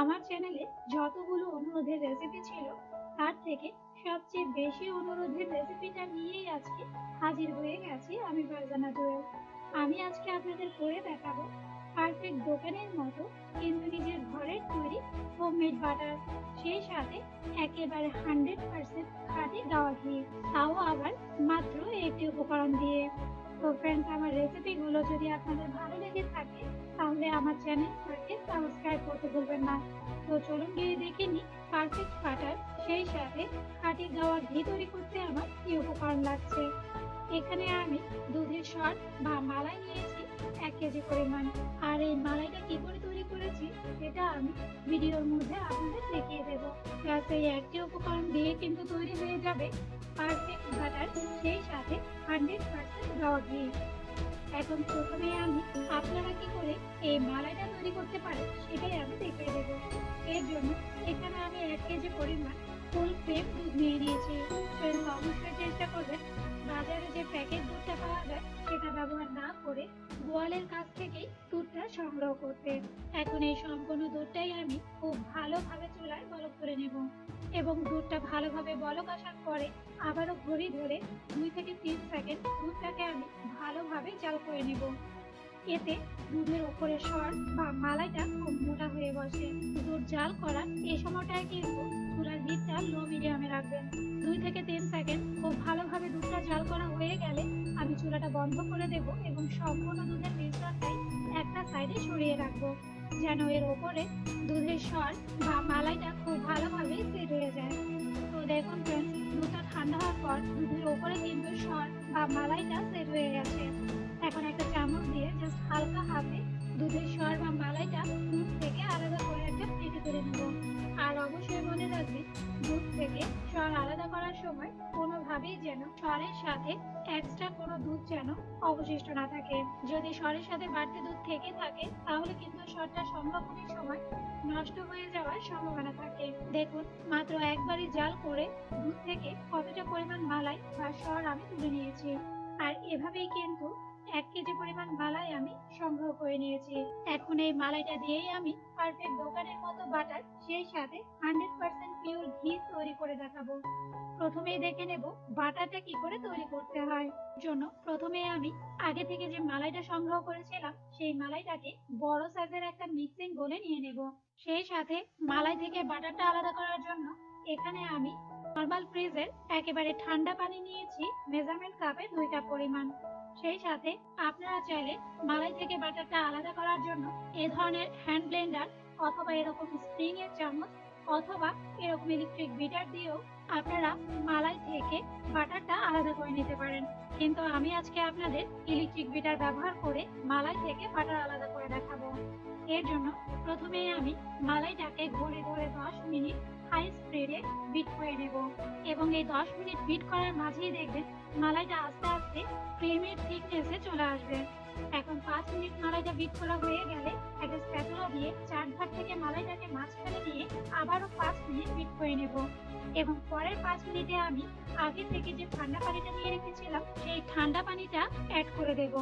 আমার চ্যানেলে যতগুলো অনুরোধের রেসিপি ছিল, তার থেকে সবচেয়ে বেশি অনুরোধের রেসিপিটা নিয়েই আজকে হাজির হয়ে গেছি আমি ফারজানা জুয়েল। আমি আজকে আপনাদের করে দেখাবো পারফেক্ট দোকানের মতো কিন্তু নিজের ঘরের তৈরি হোমমেড বাটার সেই সাথে একেবারে হান্ড্রেড পার্সেন্ট খাঁটি গাওয়া ঘি, তাও আবার মাত্র একটি উপকরণ দিয়ে। তো ফ্রেন্ডস আমার রেসিপিগুলো যদি আপনাদের ভালো লেগে থাকে, তাহলে আমার চ্যানেলটাকে সাবস্ক্রাইব করতে ভুলবেন না। তো চলুন গিয়ে দেখে নিই পারফেক্ট বাটার সেই সাথে খাঁটি গাওয়া ঘি তৈরি করতে আমার কি উপকরণ লাগছে। এখানে আমি দুধের সর বা মালাই নিয়েছি, এক কেজি পরিমাণ। আর এই মালাইটা কি করে তৈরি করেছি, সেটা আমি ভিডিওর মধ্যে আপনাদের দেখিয়ে দেবো। প্লাস এই একটি উপকরণ দিয়ে কিন্তু তৈরি হয়ে যাবে পারফেক্ট বাটার সেই সাথে হান্ড্রেড পার্সেন্ট গাওয়া ঘি এখন প্রথমে আমি আপনারা কি করে এই মালাইটা তৈরি করতে পারেন, সেটাই আমি দেখিয়ে দেবো। এর জন্য এখানে আমি এক কেজি পরিমাণ ফুল ক্রিম দুধ নিয়ে নিয়েছি। অবশ্যই চেষ্টা করবেন বাজারে যে প্যাকেট দুধটা পাওয়া যায়, সেটা ব্যবহার না করে গোয়ালের কাছ থেকেই দুধটা সংগ্রহ করতে এখন এই সম্পূর্ণ দুধটাই আমি খুব ভালোভাবে চুলায় বলক করে নেব। এবং দুধটা ভালোভাবে বলক আসার পরে আবারও ঘড়ি ধরে দুই থেকে তিন সেকেন্ড দুধটাকে আমি ভালোভাবে জাল করে নেব। এতে দুধের ওপরে সর বা মালাইটা খুব মোটা হয়ে বসে। দুধ জাল করার এই সময়টায় কিন্তু চুলার হিটটা লো মিডিয়ামে রাখবেন দুই থেকে তিন সেকেন্ড খুব ভালোভাবে দুধটা জাল করা হয়ে গেলে আমি চুলাটা বন্ধ করে দেব এবং সম্পূর্ণ দুধের মিশ্রণটাই একটা সাইডে সরিয়ে রাখব, যেন এর ওপরে দুধের স্বর বা মালাইটা খুব ভালোভাবে সেট হয়ে যায়। তো দেখুন ফ্রেন্ডস দুধটা ঠান্ডা হওয়ার পর দুধের ওপরে কিন্তু স্বর বা মালাইটা সেট হয়ে গেছে। এখন একটা চামচ দিয়ে জাস্ট হালকা হাতে দুধের স্বর বা মালাইটা দুধ থেকে আলাদা করে একটা প্লেটে তুলে নেব। অবশ্যই মনে রাখবেন দুধ থেকে স্বর আলাদা করার সময় কোনোভাবেই যেন স্বরের সাথে এক্সট্রা কোনো দুধ যেন অবশিষ্ট না থাকে। যদি স্বরের সাথে বাড়তি দুধ থেকে থাকে, তাহলে কিন্তু স্বরটা সংরক্ষণের সময় নষ্ট হয়ে যাওয়ার সম্ভাবনা থাকে। দেখুন, মাত্র একবারই জাল করে দুধ থেকে কতটা পরিমাণ মালাই বা স্বর আমি তুলে নিয়েছি। আর এভাবেই কিন্তু এক কেজি পরিমাণ মালাই আমি সংগ্রহ করে নিয়েছি। এখন এই মালাইটা দিয়েই আমি পারফেক্ট দোকানের মতো বাটার সেই সাথে হান্ড্রেড পার্সেন্ট পিওর ঘি তৈরি করে দেখাবো। প্রথমেই দেখে নেব বাটারটা কি করে তৈরি করতে হয়। জন্য প্রথমে আমি আগে থেকে যে মালাইটা সংগ্রহ করেছিলাম, সেই মালাইটাকে বড় সাইজের একটা মিক্সিং বলে নিয়ে নেব। সেই সাথে মালাই থেকে বাটারটা আলাদা করার জন্য এখানে আমি নর্মাল ফ্রিজের একেবারে ঠান্ডা পানি নিয়েছি মেজারমেন্ট কাপে দুই কাপ পরিমাণ। সেই সাথে আপনারা চাইলে মালাই থেকে বাটারটা আলাদা করার জন্য এ ধরনের হ্যান্ড ব্লেন্ডার অথবা এরকম স্প্রিং এর চামচ অথবা এরকম ইলেকট্রিক বিটার দিয়েও আপনারা মালাই থেকে বাটারটা আলাদা করে নিতে পারেন। কিন্তু আমি আজকে আপনাদের ইলেকট্রিক বিটার ব্যবহার করে মালাই থেকে বাটার আলাদা করে দেখাবো। এর জন্য প্রথমেই আমি মালাইটাকে ঘুরে ঘুরে দশ মিনিট হাই স্পিডে বিট করে নেব। এবং এই দশ মিনিট বিট করার মাঝেই দেখবেন মালাইটা আস্তে আস্তে ক্রিমের থিকনেসে চলে আসবে। এখন পাঁচ মিনিট মালাইটা বিট করা হয়ে গেলে একটা স্প্যাটুলা দিয়ে চার ভাগ থেকে মালাইটাকে মাঝখানে নিয়ে আবারও পাঁচ মিনিট বিট করে নেব। এবং পরের পাঁচ মিনিটে আমি আগে থেকে যে ঠান্ডা পানিটা নিয়ে রেখেছিলাম, সেই ঠান্ডা পানিটা অ্যাড করে দেব।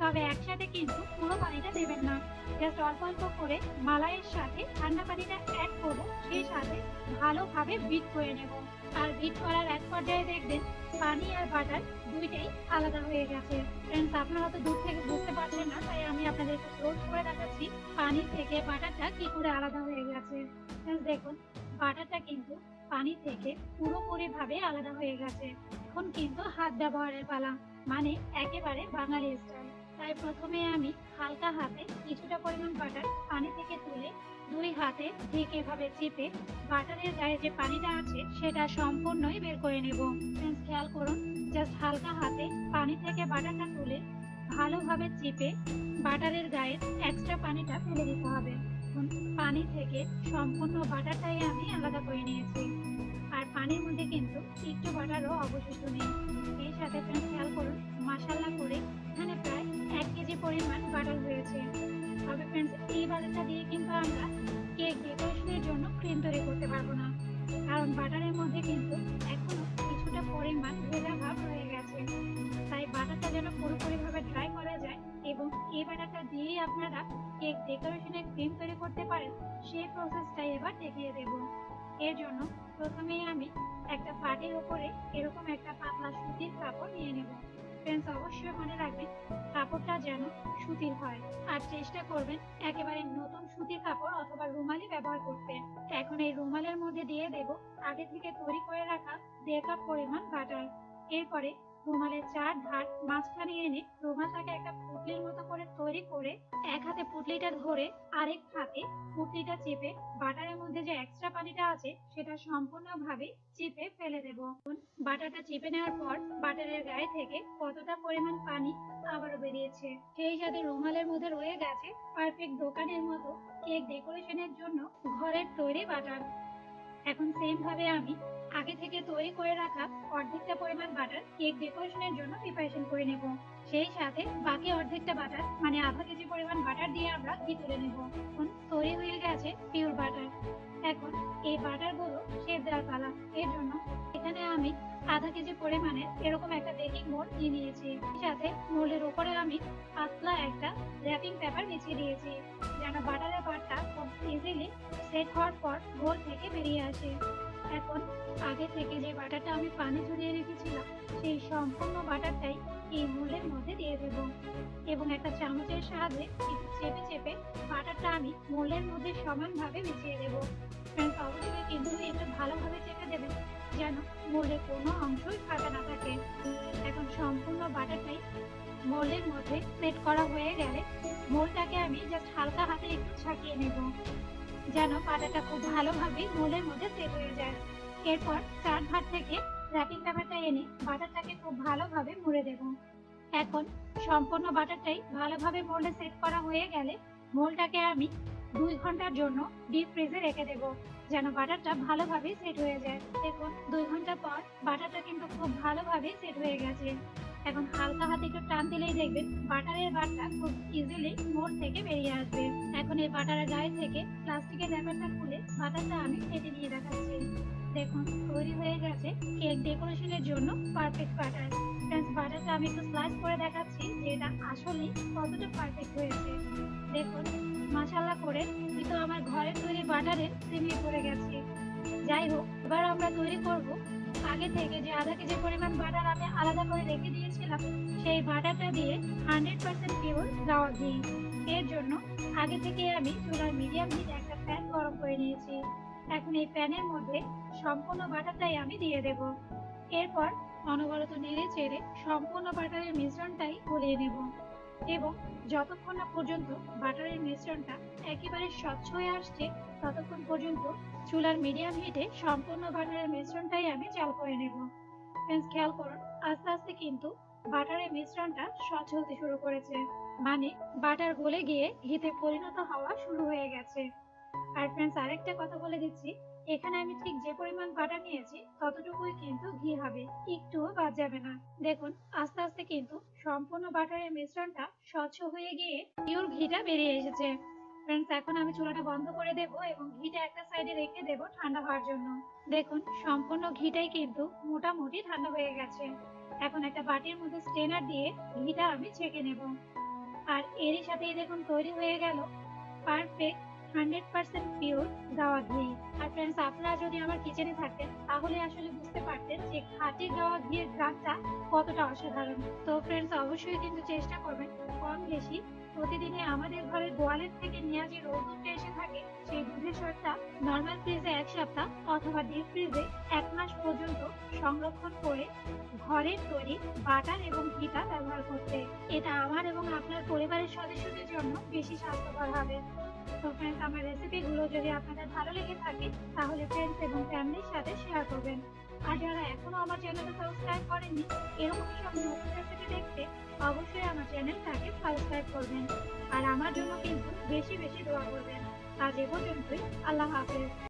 তবে একসাথে কিন্তু পুরো পানিটা দেবেন না। জাস্ট অল্প অল্প করে মালাইয়ের সাথে ঠান্ডা পানিটা অ্যাড করব, সেই সাথে ভালোভাবে বিট করে নেব। আর বিট করার এক পর্যায়ে দেখবেন পানি আর বাটার দুইটাই আলাদা হয়ে গেছে। ফ্রেন্ডস আপনারা তো দূর থেকে বুঝতে পারছেন না, তাই আমি আপনাদের ক্লোজ করে দেখাচ্ছি পানি থেকে বাটারটা কি করে আলাদা হয়ে গেছে। ফ্রেন্ডস দেখুন বাটারটা কিন্তু পানি থেকে পুরোপুরি ভাবে আলাদা হয়ে গেছে। এখন কিন্তু হাত ব্যবহারের পালা মানে একেবারে বাঙালি স্টাইল তাই প্রথমে আমি হালকা হাতে কিছুটা পরিমাণ বাটার পানি থেকে তুলে দুই হাতে ঠিক এভাবে চেপে বাটারের গায়ে যে পানিটা আছে, সেটা সম্পূর্ণই বের করে নেব। খেয়াল করুন জাস্ট হালকা হাতে পানি থেকে বাটারটা তুলে ভালোভাবে চেপে বাটারের গায়ে এক্সট্রা পানিটা ফেলে দিতে হবে। পানি থেকে সম্পূর্ণ বাটারটাই আমি আলাদা করে নিয়েছি। আর পানির মধ্যে কিন্তু একটু বাটারও অবশিষ্ট নেই। এই সাথে খেয়াল করুন মশালা করে এখানে প্রায় এক কেজি পরিমাণ বাটার হয়েছে। তবে ফ্রেন্ডস এই বাটারটা দিয়ে কিন্তু আমরা কেক ডেকোরেশনের জন্য ক্রিম তৈরি করতে পারব না। কারণ বাটারের মধ্যে কিন্তু এখনও কিছুটা পরিমাণ ভেজা ভাব রয়ে গেছে। তাই বাটারটা যেন পুরোপুরিভাবে ড্রাই করা যায় এবং এই বাটারটা দিয়েই আপনারা কেক ডেকোরেশনের ক্রিম তৈরি করতে পারেন, সেই প্রসেসটাই এবার দেখিয়ে দেব। এর জন্য প্রথমেই আমি একটা পাটির উপরে এরকম একটা পাতলা সুতির কাপড় নিয়ে নেব। ফ্রেন্ডস অবশ্যই মনে রাখবেন, কাপড়টা যেন সুতির হয়। আর চেষ্টা করবেন একেবারে নতুন সুতির কাপড় অথবা রুমালি ব্যবহার করতে। এখন এই রুমালের মধ্যে দিয়ে দেব আগে থেকে তৈরি করে রাখা দেড় কাপ পরিমাণ বাটার। এরপরে রুমালের চার ধার মাঝখানে এনে রুমালটাকে একটা পুটলির মতো করে তৈরি করে এক হাতে পুটলিটা ধরে আরেক হাতে পুটলিটা চেপে বাটারের মধ্যে যে এক্সট্রা পানিটা আছে সেটা সম্পূর্ণভাবে চেপে ফেলে দেব। বাটারটা চেপে নেওয়ার পর বাটারের গায়ে থেকে কতটা পরিমাণ পানি আবারও বেরিয়েছে। সেই সাথে রুমালের মধ্যে রয়ে গেছে পারফেক্ট দোকানের মতো কেক ডেকোরেশনের জন্য ঘরের তৈরি বাটার। এখন সেম ভাবে আমি আগে থেকে তৈরি করে রাখা অর্ধেকটা পরিমাণ বাটার কেক ডেকোরেশনের জন্য প্রিপারেশন করে নেব। সেই সাথে বাকি অর্ধেকটা বাটার মানে আধা কেজি পরিমাণ বাটার দিয়ে আমরা ঘি তুলে নেব? এখন তৈরি হয়ে গেছে পিওর বাটার এখন এই বাটারগুলো শেপ দেওয়ার পালা। এর জন্য এখানে আমি আধা কেজি পরিমাণে এরকম একটা বেকিং মোল্ড নিয়ে নিয়েছি। সাথে মোল্ডের উপরে আমি পাতলা একটা র্যাপিং পেপার বিছিয়ে দিয়েছি, যেন বাটারের পাটটা খুব ইজিলি সেট হওয়ার পর গোল থেকে বেরিয়ে আসে। এখন আগে থেকে যে বাটারটা আমি পানি ঝরিয়ে রেখেছিলাম, সেই সম্পূর্ণ বাটারটাই এই মোল্ডের মধ্যে দিয়ে দেব। এবং একটা চামচের সাহায্যে একটু চেপে চেপে বাটারটা আমি মোল্ডের মধ্যে সমানভাবে মিশিয়ে দেব। ফ্রেন্ডস অবশ্যই কিন্তু একটু ভালোভাবে চেপে দেবেন যেন মোল্ডে কোনো অংশই ফাঁকা না থাকে। এখন সম্পূর্ণ বাটারটাই মোল্ডের মধ্যে সেট করা হয়ে গেলে মোল্ডটাকে আমি জাস্ট হালকা হাতে একটু ছাকিয়ে নেব। যেন বাটারটা খুব ভালোভাবে মোল্ডের মধ্যে সেট হয়ে যায়। এরপর চার ভাত থেকে র্যাপিং পেপারটা এনে বাটারটাকে খুব ভালোভাবে মুড়ে দেব। এখন সম্পূর্ণ বাটারটাই ভালোভাবে মোল্ডে সেট করা হয়ে গেলে মোল্ডটাকে আমি দুই ঘণ্টার জন্য ডিপ ফ্রিজে রেখে দেব, যেন বাটারটা ভালোভাবে সেট হয়ে যায়। দেখুন, দুই ঘণ্টা পর বাটারটা কিন্তু খুব ভালোভাবে সেট হয়ে গেছে। এখন হালকা হাতে একটু টান দিলেই দেখবেন বাটারের বাটটা খুব ইজিলি মোড় থেকে বেরিয়ে আসবে। এখন এই বাটারের গায়ে থেকে প্লাস্টিকের র্যাপারটা খুলে বাটারটা আমি কেটে নিয়ে দেখাচ্ছি। দেখুন, তৈরি হয়ে গেছে কেক ডেকোরেশনের জন্য পারফেক্ট বাটার ফ্রেন্ডস বাটারটা আমি একটু স্লাইস করে দেখাচ্ছি যে এটা আসলে কতটা পারফেক্ট হয়েছে। দেখুন মাশাল্লাহ করে কিন্তু আমার ঘরের তৈরি বাটারে প্রেমে পড়ে গেছে। যাই হোক, এবার আমরা তৈরি করব আগে থেকে যে আধা কেজি পরিমাণ বাটার আমি আলাদা করে রেখে দিয়েছিলাম, সেই বাটারটা দিয়ে হান্ড্রেড পার্সেন্ট পিওর গাওয়া ঘি। এর জন্য আগে থেকে আমি চুলার মিডিয়াম হিটে একটা প্যান গরম করে নিয়েছি। এখন এই প্যানের মধ্যে সম্পূর্ণ বাটারটাই আমি দিয়ে দেব। এরপর অনবরত নেড়ে চেড়ে সম্পূর্ণ বাটারের মিশ্রণটাই গলিয়ে নেব। এবং যতক্ষণ না পর্যন্ত বাটারের মিশ্রণটা একেবারে স্বচ্ছ হয়ে আসছে ততক্ষণ পর্যন্ত চুলার মিডিয়াম হিটে সম্পূর্ণ বাটারের মিশ্রণটাই আমি চাল করে নেব। ফ্রেন্ডস খেয়াল করুন, আস্তে আস্তে কিন্তু বাটারের মিশ্রণটা স্বচ্ছ হতে শুরু করেছে। মানে বাটার গলে গিয়ে ঘিতে পরিণত হওয়া শুরু হয়ে গেছে। আর ফ্রেন্ডস আরেকটা কথা বলে দিচ্ছি, এখানে আমি ঠিক যে পরিমাণ বাটার নিয়েছি, ততটুকুই কিন্তু ঘি হবে, একটুও বাদ যাবে না। দেখুন, আস্তে আস্তে কিন্তু সম্পূর্ণ বাটারের মিশ্রণটা স্বচ্ছ হয়ে গিয়ে পিওর ঘিটা বেরিয়ে এসেছে। ফ্রেন্ডস এখন আমি চুলাটা বন্ধ করে দেব এবং ঘিটা একটা সাইডে রেখে দেব ঠান্ডা হওয়ার জন্য। দেখুন, সম্পূর্ণ ঘিটাই কিন্তু মোটামুটি ঠান্ডা হয়ে গেছে। এখন একটা বাটির মধ্যে স্টেনার দিয়ে ঘিটা আমি ছেঁকে নেব। আর এরই সাথেই দেখুন, তৈরি হয়ে গেল পারফেক্ট হান্ড্রেড পার্সেন্ট পিওর গাওয়া ঘি। আর ফ্রেন্ডস আপনারা যদি আমার কিচেনে থাকতেন তাহলে আসলে বুঝতে পারতেন যে খাঁটি গাওয়া ঘিয়ের গ্রামটা কতটা অসাধারণ। তো ফ্রেন্ডস অবশ্যই কিন্তু চেষ্টা করবেন কম বেশি প্রতিদিনে আমাদের ঘরের গোয়ালের থেকে নেওয়া যে রোদ দুধটা এসে থাকে, সেই দুধের স্বাদটা নর্মাল ফ্রিজে এক সপ্তাহ অথবা ডিপ ফ্রিজে এক মাস পর্যন্ত সংরক্ষণ করে ঘরের তৈরি বাটার এবং ঘিটা ব্যবহার করতে। এটা আমার এবং আপনার পরিবারের সদস্যদের জন্য বেশি স্বাস্থ্যকর হবে। তো ফ্রেন্ডস আমার রেসিপিগুলো যদি আপনাদের ভালো লেগে থাকে, তাহলে ফ্রেন্ডস এবং ফ্যামিলির সাথে শেয়ার করবেন। আর যারা এখনও আমার চ্যানেলটা সাবস্ক্রাইব করেননি, এরকম সব নতুন রেসিপি দেখতে অবশ্যই আমার চ্যানেলটাকে সাবস্ক্রাইব করবেন। আর আমার জন্য কিন্তু বেশি বেশি দোয়া করবেন। আজ এ পর্যন্তই, আল্লাহ হাফেজ।